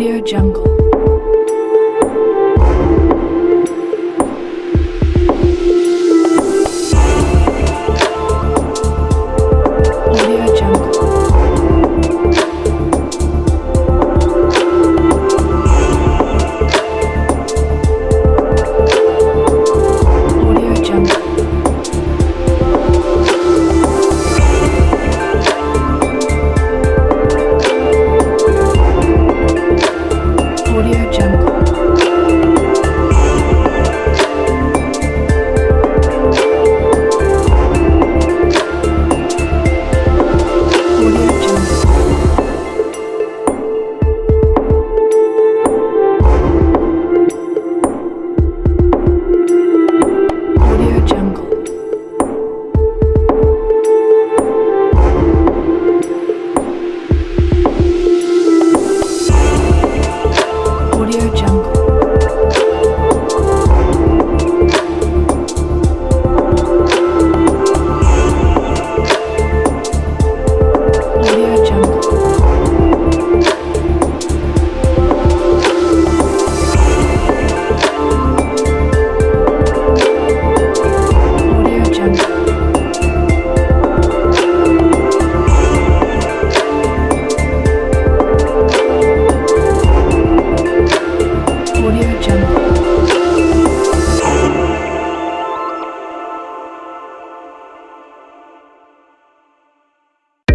Audio Jungle.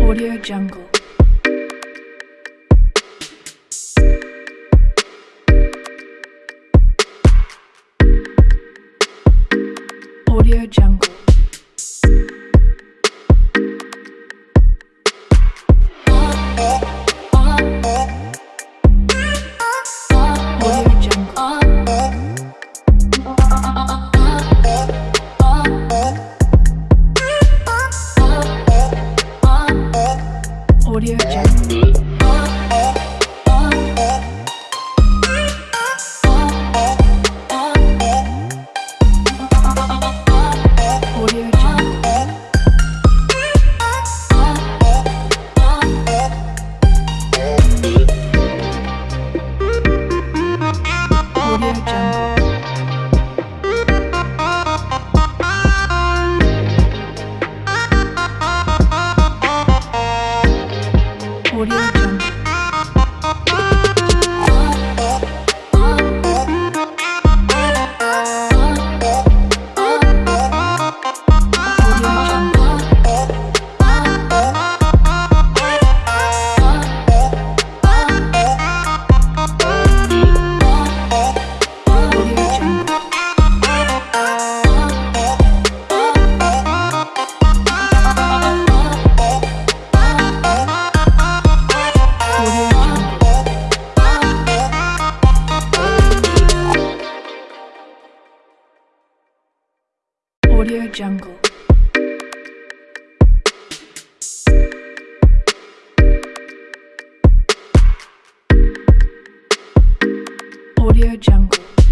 Audio Jungle. Audio Jungle. your chest. Mm-hmm. Pure Jungle. Audio Jungle.